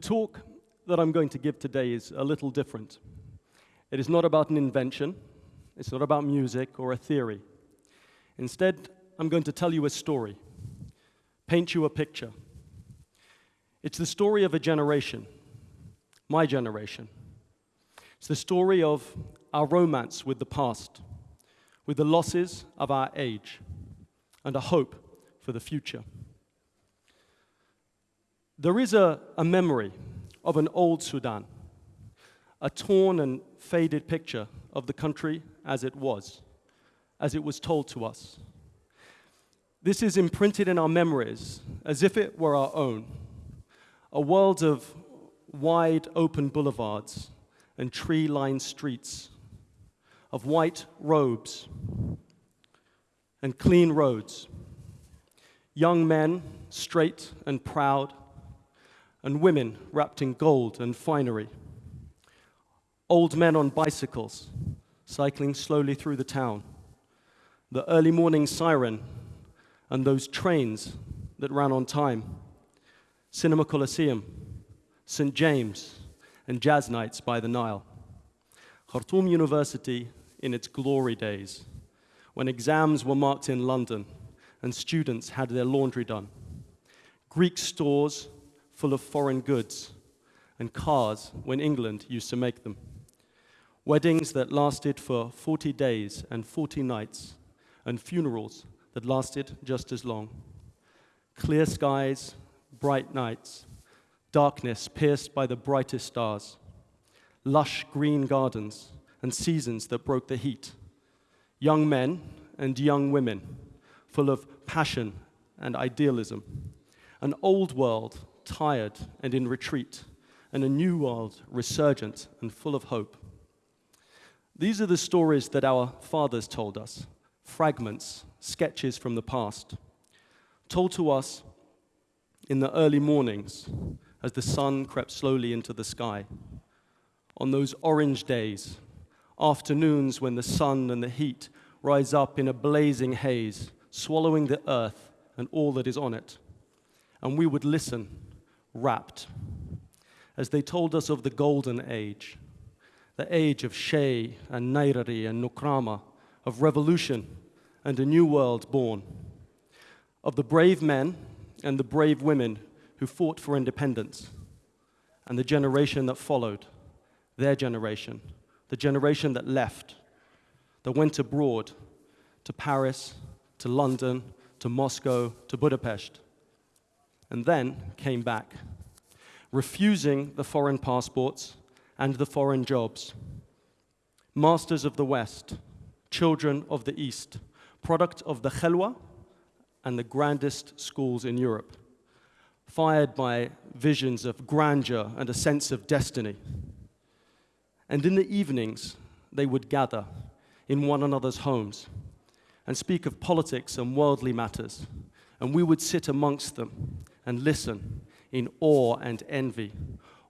talk that I'm going to give today is a little different. It is not about an invention, it's not about music or a theory. Instead, I'm going to tell you a story, paint you a picture. It's the story of a generation, my generation. It's the story of our romance with the past, with the losses of our age, and a hope for the future. There is a, a memory of an old Sudan, a torn and faded picture of the country as it was, as it was told to us. This is imprinted in our memories as if it were our own, a world of wide open boulevards and tree lined streets, of white robes and clean roads, young men, straight and proud, and women wrapped in gold and finery. Old men on bicycles, cycling slowly through the town. The early morning siren and those trains that ran on time. Cinema Coliseum, St. James, and jazz nights by the Nile. Khartoum University in its glory days, when exams were marked in London and students had their laundry done. Greek stores full of foreign goods, and cars when England used to make them. Weddings that lasted for 40 days and 40 nights, and funerals that lasted just as long. Clear skies, bright nights, darkness pierced by the brightest stars, lush green gardens, and seasons that broke the heat. Young men and young women, full of passion and idealism. An old world tired and in retreat, and a new world resurgent and full of hope. These are the stories that our fathers told us, fragments, sketches from the past, told to us in the early mornings as the sun crept slowly into the sky. On those orange days, afternoons when the sun and the heat rise up in a blazing haze, swallowing the earth and all that is on it. And we would listen rapt as they told us of the golden age, the age of Che and Nyerere and Nkrumah, of revolution and a new world born, of the brave men and the brave women who fought for independence, and the generation that followed, their generation, the generation that left, that went abroad to Paris, to London, to Moscow, to Budapest and then came back, refusing the foreign passports and the foreign jobs. Masters of the West, children of the East, product of the Khalwa and the grandest schools in Europe, fired by visions of grandeur and a sense of destiny. And in the evenings, they would gather in one another's homes and speak of politics and worldly matters, and we would sit amongst them and listen in awe and envy,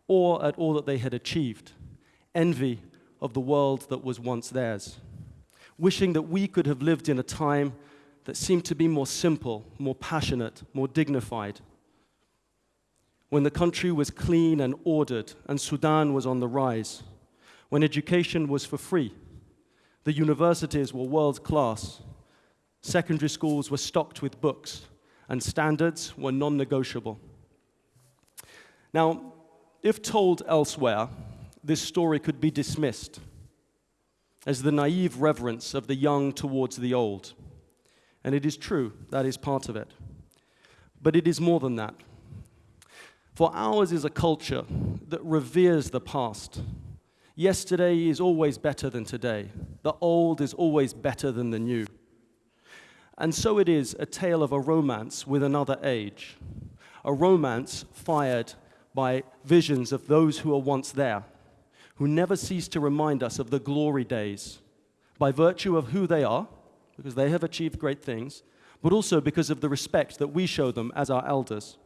awe at all that they had achieved, envy of the world that was once theirs, wishing that we could have lived in a time that seemed to be more simple, more passionate, more dignified. When the country was clean and ordered and Sudan was on the rise, when education was for free, the universities were world class, secondary schools were stocked with books, and standards were non negotiable. Now, if told elsewhere, this story could be dismissed as the naive reverence of the young towards the old. And it is true, that is part of it. But it is more than that. For ours is a culture that reveres the past. Yesterday is always better than today. The old is always better than the new. And so it is a tale of a romance with another age, a romance fired by visions of those who are once there, who never cease to remind us of the glory days by virtue of who they are, because they have achieved great things, but also because of the respect that we show them as our elders.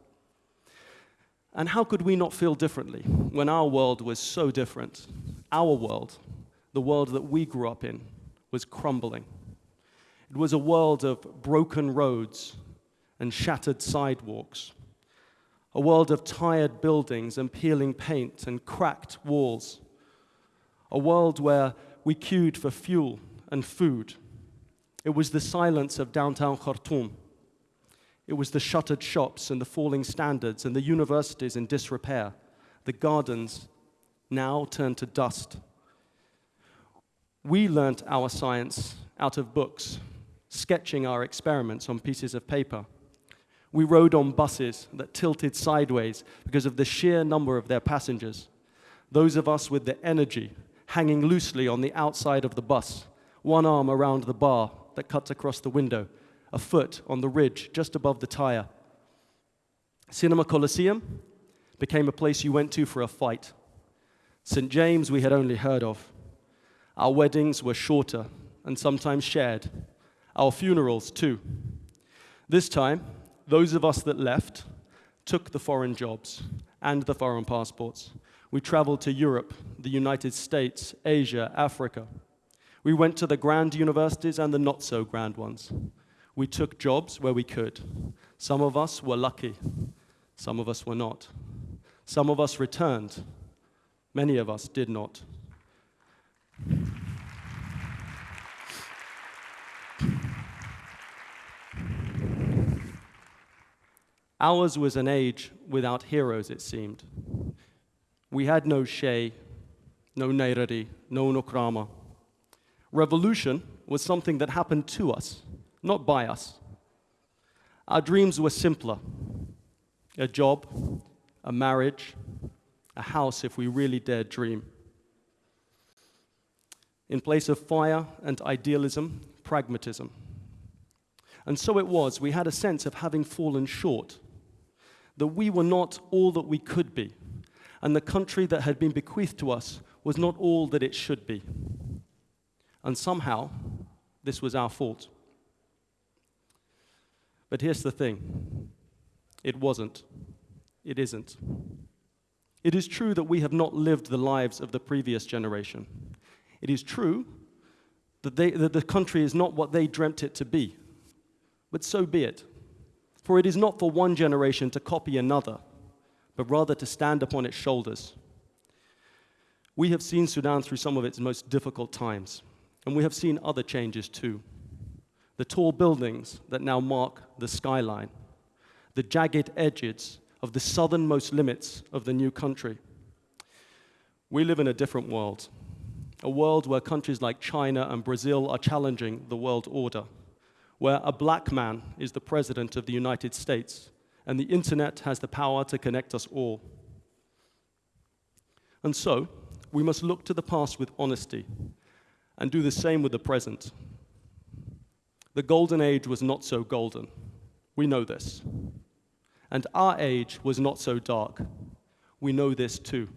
And how could we not feel differently when our world was so different? Our world, the world that we grew up in, was crumbling. It was a world of broken roads and shattered sidewalks, a world of tired buildings and peeling paint and cracked walls, a world where we queued for fuel and food. It was the silence of downtown Khartoum. It was the shuttered shops and the falling standards and the universities in disrepair, the gardens now turned to dust. We learnt our science out of books, sketching our experiments on pieces of paper. We rode on buses that tilted sideways because of the sheer number of their passengers. Those of us with the energy hanging loosely on the outside of the bus, one arm around the bar that cuts across the window, a foot on the ridge just above the tire. Cinema Coliseum became a place you went to for a fight. St. James we had only heard of. Our weddings were shorter and sometimes shared. Our funerals, too. This time, those of us that left took the foreign jobs and the foreign passports. We traveled to Europe, the United States, Asia, Africa. We went to the grand universities and the not so grand ones. We took jobs where we could. Some of us were lucky, some of us were not. Some of us returned, Many of us did not. Ours was an age without heroes, it seemed. We had no Che, no Nyerere, no Nkrumah. Revolution was something that happened to us, not by us. Our dreams were simpler a job, a marriage, a house if we really dared dream. In place of fire and idealism, pragmatism. And so it was, we had a sense of having fallen short, that we were not all that we could be, and the country that had been bequeathed to us was not all that it should be. And somehow, this was our fault. But here's the thing it wasn't. It isn't. It is true that we have not lived the lives of the previous generation. It is true that, they, that the country is not what they dreamt it to be. But so be it. For it is not for one generation to copy another, but rather to stand upon its shoulders. We have seen Sudan through some of its most difficult times, and we have seen other changes too. The tall buildings that now mark the skyline, the jagged edges of the southernmost limits of the new country. We live in a different world, a world where countries like China and Brazil are challenging the world order, where a black man is the president of the United States and the internet has the power to connect us all. And so, we must look to the past with honesty and do the same with the present. The golden age was not so golden. We know this and our age was not so dark. We know this too.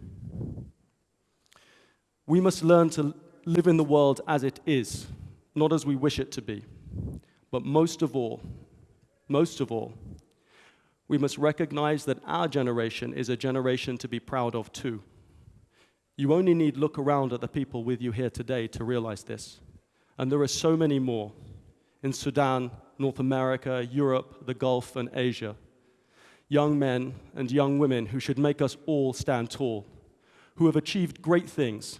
We must learn to live in the world as it is, not as we wish it to be. But most of all, most of all, we must recognize that our generation is a generation to be proud of too. You only need look around at the people with you here today to realize this. And there are so many more in Sudan, North America, Europe, the Gulf, and Asia young men and young women who should make us all stand tall, who have achieved great things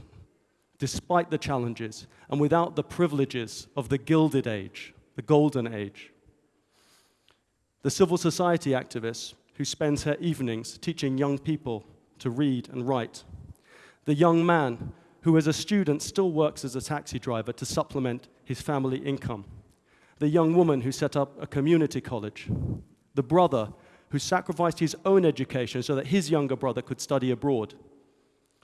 despite the challenges and without the privileges of the Gilded Age, the Golden Age. The civil society activist who spends her evenings teaching young people to read and write. The young man who, as a student, still works as a taxi driver to supplement his family income. The young woman who set up a community college. The brother who sacrificed his own education so that his younger brother could study abroad.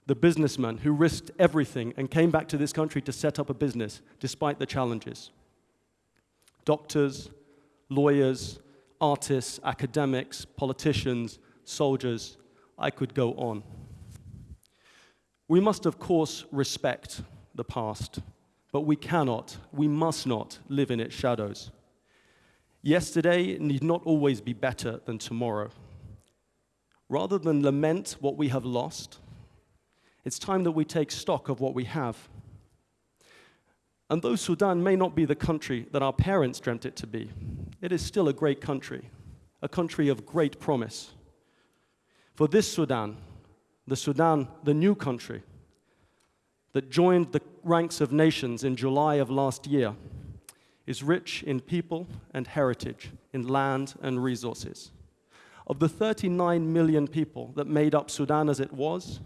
The businessman who risked everything and came back to this country to set up a business despite the challenges. Doctors, lawyers, artists, academics, politicians, soldiers, I could go on. We must, of course, respect the past, but we cannot, we must not live in its shadows. Yesterday need not always be better than tomorrow. Rather than lament what we have lost, it's time that we take stock of what we have. And though Sudan may not be the country that our parents dreamt it to be, it is still a great country, a country of great promise. For this Sudan, the Sudan, the new country that joined the ranks of nations in July of last year, is rich in people and heritage, in land and resources. Of the 39 million people that made up Sudan as it was,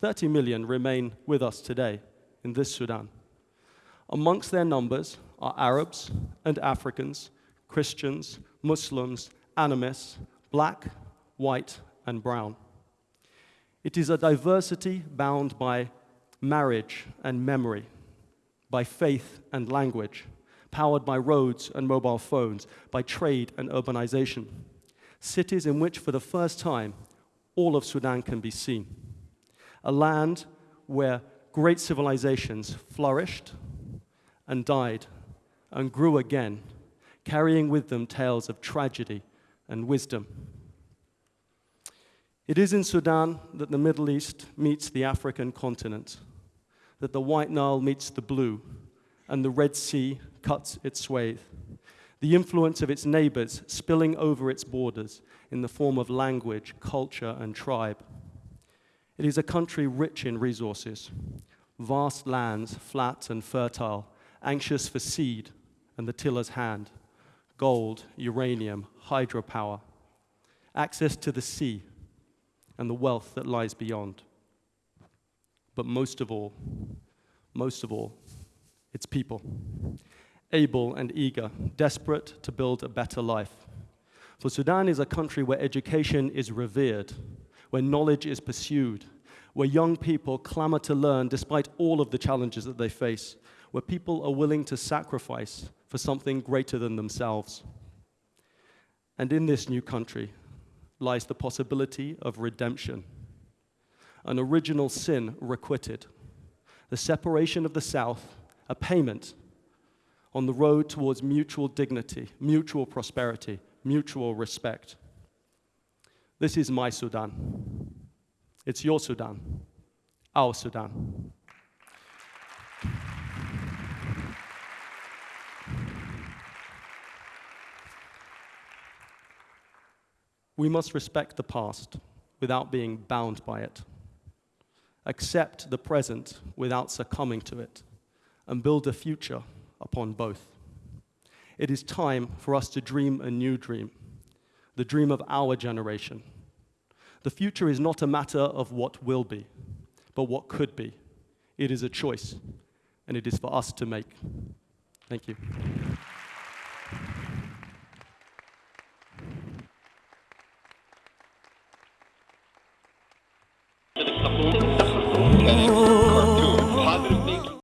30 million remain with us today in this Sudan. Amongst their numbers are Arabs and Africans, Christians, Muslims, animists, black, white, and brown. It is a diversity bound by marriage and memory, by faith and language, powered by roads and mobile phones, by trade and urbanization. Cities in which, for the first time, all of Sudan can be seen. A land where great civilizations flourished and died and grew again, carrying with them tales of tragedy and wisdom. It is in Sudan that the Middle East meets the African continent, that the White Nile meets the Blue, and the Red Sea cuts its swathe. The influence of its neighbors spilling over its borders in the form of language, culture, and tribe. It is a country rich in resources, vast lands, flat and fertile, anxious for seed and the tiller's hand, gold, uranium, hydropower, access to the sea, and the wealth that lies beyond. But most of all, most of all, it's people, able and eager, desperate to build a better life. For Sudan is a country where education is revered, where knowledge is pursued, where young people clamor to learn despite all of the challenges that they face, where people are willing to sacrifice for something greater than themselves. And in this new country, lies the possibility of redemption. An original sin requited, the separation of the South, a payment on the road towards mutual dignity, mutual prosperity, mutual respect. This is my Sudan. It's your Sudan, our Sudan. We must respect the past without being bound by it, accept the present without succumbing to it, and build a future upon both. It is time for us to dream a new dream, the dream of our generation. The future is not a matter of what will be, but what could be. It is a choice, and it is for us to make. Thank you. Oh.